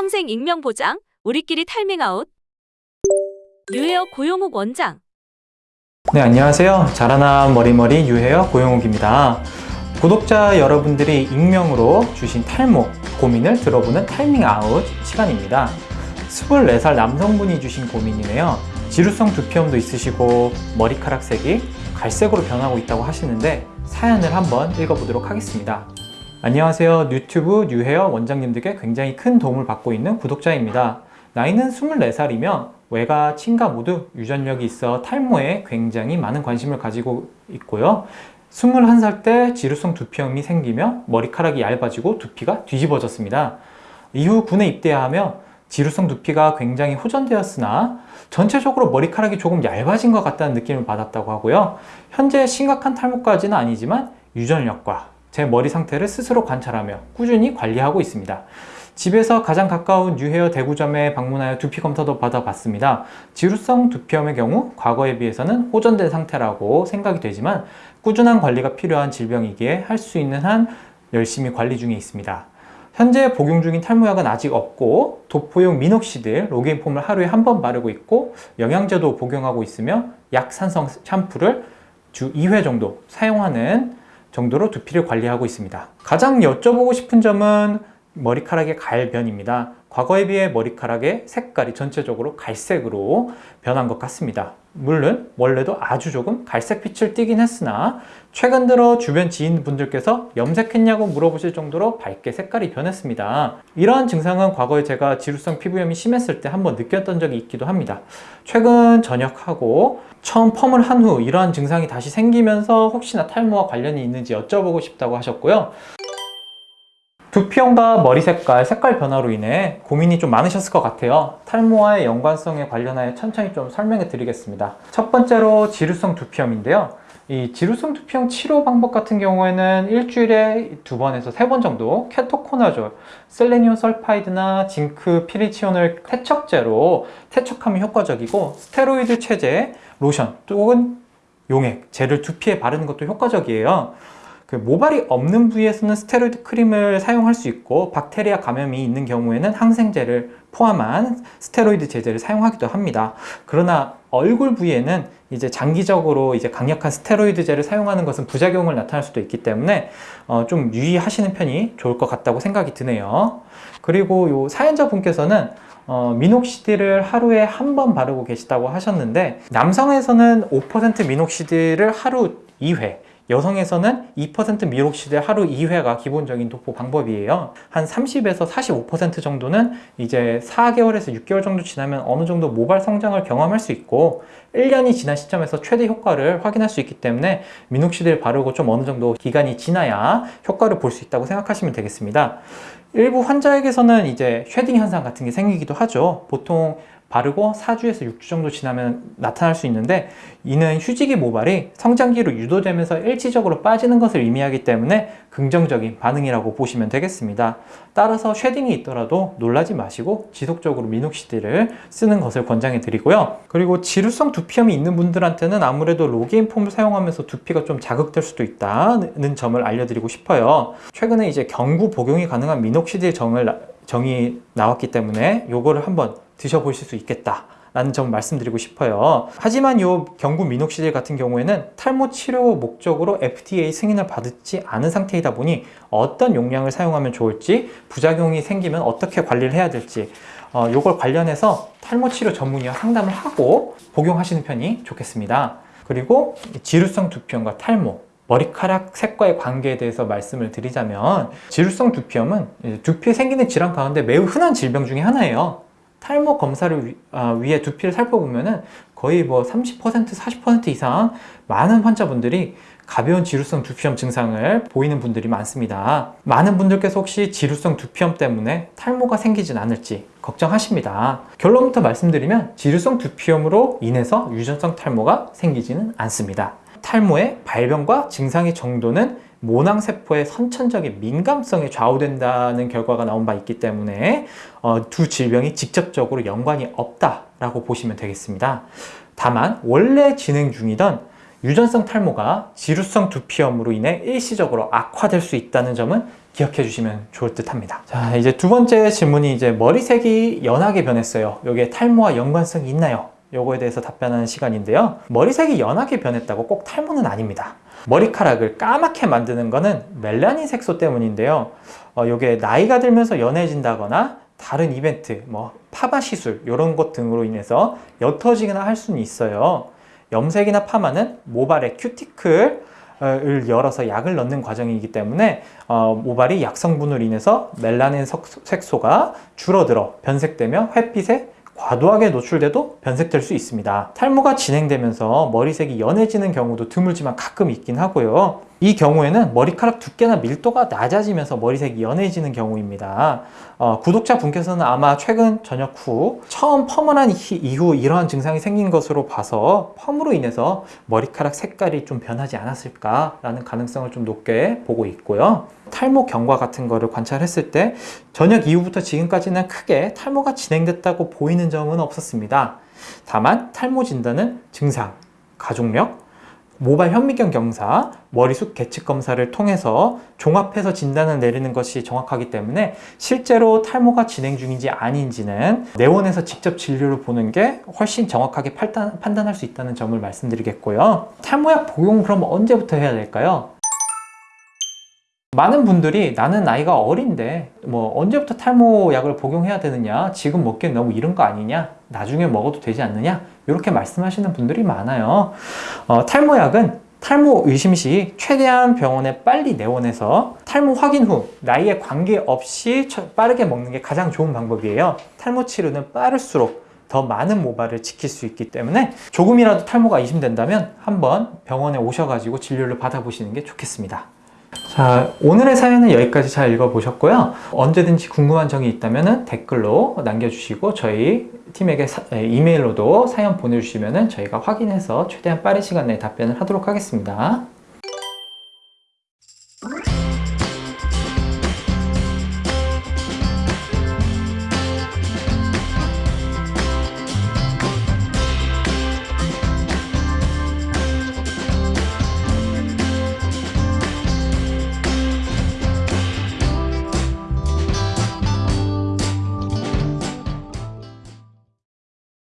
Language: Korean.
평생 익명 보장, 우리끼리 탈밍아웃. 유헤어 고용욱 원장. 네, 안녕하세요. 자라나라 머리머리 유헤어 고용욱입니다. 구독자 여러분들이 익명으로 주신 탈모 고민을 들어보는 탈밍아웃 시간입니다. 24살 남성분이 주신 고민이네요. 지루성 두피염도 있으시고 머리카락 색이 갈색으로 변하고 있다고 하시는데 사연을 한번 읽어보도록 하겠습니다. 안녕하세요. 유튜브 유헤어 원장님들께 굉장히 큰 도움을 받고 있는 구독자입니다. 나이는 24살이며 외가, 친가 모두 유전력이 있어 탈모에 굉장히 많은 관심을 가지고 있고요. 21살 때 지루성 두피염이 생기며 머리카락이 얇아지고 두피가 뒤집어졌습니다. 이후 군에 입대하며 지루성 두피가 굉장히 호전되었으나 전체적으로 머리카락이 조금 얇아진 것 같다는 느낌을 받았다고 하고요. 현재 심각한 탈모까지는 아니지만 유전력과 제 머리 상태를 스스로 관찰하며 꾸준히 관리하고 있습니다. 집에서 가장 가까운 뉴헤어 대구점에 방문하여 두피 검사도 받아봤습니다. 지루성 두피염의 경우 과거에 비해서는 호전된 상태라고 생각이 되지만 꾸준한 관리가 필요한 질병이기에 할 수 있는 한 열심히 관리 중에 있습니다. 현재 복용 중인 탈모약은 아직 없고 도포용 미녹시딜, 로게인 폼을 하루에 한 번 바르고 있고 영양제도 복용하고 있으며 약산성 샴푸를 주 2회 정도 사용하는 정도로 두피를 관리하고 있습니다. 가장 여쭤보고 싶은 점은 머리카락의 갈변입니다. 과거에 비해 머리카락의 색깔이 전체적으로 갈색으로 변한 것 같습니다. 물론 원래도 아주 조금 갈색빛을 띠긴 했으나 최근 들어 주변 지인분들께서 염색했냐고 물어보실 정도로 밝게 색깔이 변했습니다. 이러한 증상은 과거에 제가 지루성 피부염이 심했을 때 한번 느꼈던 적이 있기도 합니다. 최근 전역하고 처음 펌을 한 후 이러한 증상이 다시 생기면서 혹시나 탈모와 관련이 있는지 여쭤보고 싶다고 하셨고요. 두피형과 머리 색깔, 색깔 변화로 인해 고민이 좀 많으셨을 것 같아요. 탈모와의 연관성에 관련하여 천천히 좀 설명해 드리겠습니다. 첫 번째로 지루성 두피염인데요. 이 지루성 두피형 치료 방법 같은 경우에는 일주일에 두 번에서 세 번 정도 케토코나졸, 셀레니온 설파이드나 징크 피리치온을 태척제로 태척하면 효과적이고 스테로이드 체제, 로션 또는 용액, 젤을 두피에 바르는 것도 효과적이에요. 그 모발이 없는 부위에서는 스테로이드 크림을 사용할 수 있고 박테리아 감염이 있는 경우에는 항생제를 포함한 스테로이드 제제를 사용하기도 합니다. 그러나 얼굴 부위에는 이제 장기적으로 이제 강력한 스테로이드제를 사용하는 것은 부작용을 나타날 수도 있기 때문에 어, 좀 유의하시는 편이 좋을 것 같다고 생각이 드네요. 그리고 요 사연자 분께서는 어, 미녹시딜을 하루에 한 번 바르고 계시다고 하셨는데 남성에서는 5% 미녹시딜을 하루 2회 여성에서는 2% 미록시대 하루 2회가 기본적인 도포 방법이에요. 한 30에서 45% 정도는 이제 4개월에서 6개월 정도 지나면 어느 정도 모발 성장을 경험할 수 있고 1년이 지난 시점에서 최대 효과를 확인할 수 있기 때문에 미녹시딜 바르고 좀 어느 정도 기간이 지나야 효과를 볼 수 있다고 생각하시면 되겠습니다. 일부 환자에게서는 이제 shedding 현상 같은 게 생기기도 하죠. 보통 바르고 4주에서 6주 정도 지나면 나타날 수 있는데 이는 휴지기 모발이 성장기로 유도되면서 일시적으로 빠지는 것을 의미하기 때문에 긍정적인 반응이라고 보시면 되겠습니다. 따라서 shedding이 있더라도 놀라지 마시고 지속적으로 미녹시딜을 쓰는 것을 권장해 드리고요. 그리고 지루성 두피염이 있는 분들한테는 아무래도 로게인 폼을 사용하면서 두피가 좀 자극될 수도 있다는 점을 알려드리고 싶어요. 최근에 이제 경구 복용이 가능한 미녹시딜 정을 정이 나왔기 때문에 요거를 한번 드셔보실 수 있겠다 라는 점 말씀드리고 싶어요. 하지만 이 경구 미녹시딜 같은 경우에는 탈모 치료 목적으로 FDA 승인을 받지 않은 상태이다 보니 어떤 용량을 사용하면 좋을지 부작용이 생기면 어떻게 관리를 해야 될지 어, 이걸 관련해서 탈모 치료 전문의와 상담을 하고 복용하시는 편이 좋겠습니다. 그리고 지루성 두피염과 탈모 머리카락 색과의 관계에 대해서 말씀을 드리자면 지루성 두피염은 두피에 생기는 질환 가운데 매우 흔한 질병 중에 하나예요. 탈모 검사를 위, 아, 위해 두피를 살펴보면 은 거의 뭐 30% 40% 이상 많은 환자분들이 가벼운 지루성 두피염 증상을 보이는 분들이 많습니다. 많은 분들께서 혹시 지루성 두피염 때문에 탈모가 생기진 않을지 걱정하십니다. 결론부터 말씀드리면 지루성 두피염으로 인해서 유전성 탈모가 생기지는 않습니다 탈모의 발병과 증상의 정도는 모낭세포의 선천적인 민감성에 좌우된다는 결과가 나온 바 있기 때문에 어, 두 질병이 직접적으로 연관이 없다라고 보시면 되겠습니다. 다만 원래 진행 중이던 유전성 탈모가 지루성 두피염으로 인해 일시적으로 악화될 수 있다는 점은 기억해 주시면 좋을 듯 합니다. 자, 이제 두 번째 질문이 이제 머리색이 연하게 변했어요. 여기에 탈모와 연관성이 있나요? 요거에 대해서 답변하는 시간인데요. 머리색이 연하게 변했다고 꼭 탈모는 아닙니다. 머리카락을 까맣게 만드는 거는 멜라닌 색소 때문인데요. 어, 요게 나이가 들면서 연해진다거나 다른 이벤트, 뭐 파마 시술 이런 것 등으로 인해서 옅어지거나 할 수는 있어요. 염색이나 파마는 모발의 큐티클 을 열어서 약을 넣는 과정이기 때문에 어, 모발이 약 성분으로 인해서 멜라닌 석- 색소가 줄어들어 변색되며 햇빛에 과도하게 노출돼도 변색될 수 있습니다. 탈모가 진행되면서 머리색이 연해지는 경우도 드물지만 가끔 있긴 하고요. 이 경우에는 머리카락 두께나 밀도가 낮아지면서 머리색이 연해지는 경우입니다. 어, 구독자 분께서는 아마 최근 전역 후 처음 펌을 한 이- 이후 이러한 증상이 생긴 것으로 봐서 펌으로 인해서 머리카락 색깔이 좀 변하지 않았을까라는 가능성을 좀 높게 보고 있고요. 탈모 경과 같은 거를 관찰했을 때 전역 이후부터 지금까지는 크게 탈모가 진행됐다고 보이는 점은 없었습니다. 다만 탈모 진단은 증상, 가족력, 모발 현미경 경사, 머리숱 계측 검사를 통해서 종합해서 진단을 내리는 것이 정확하기 때문에 실제로 탈모가 진행 중인지 아닌지는 내원에서 직접 진료를 보는 게 훨씬 정확하게 판단, 판단할 수 있다는 점을 말씀드리겠고요. 탈모약 복용 그럼 언제부터 해야 될까요? 많은 분들이 나는 나이가 어린데 뭐 언제부터 탈모약을 복용해야 되느냐 지금 먹기엔 너무 이른 거 아니냐 나중에 먹어도 되지 않느냐 이렇게 말씀하시는 분들이 많아요. 어, 탈모약은 탈모 의심 시 최대한 병원에 빨리 내원해서 탈모 확인 후 나이에 관계없이 처- 빠르게 먹는 게 가장 좋은 방법이에요. 탈모 치료는 빠를수록 더 많은 모발을 지킬 수 있기 때문에 조금이라도 탈모가 의심된다면 한번 병원에 오셔가지고 진료를 받아보시는 게 좋겠습니다 자, 오늘의 사연은 여기까지 잘 읽어보셨고요. 언제든지 궁금한 점이 있다면 댓글로 남겨주시고 저희 팀에게 사- 에, 이메일로도 사연 보내주시면 저희가 확인해서 최대한 빠른 시간 내에 답변을 하도록 하겠습니다.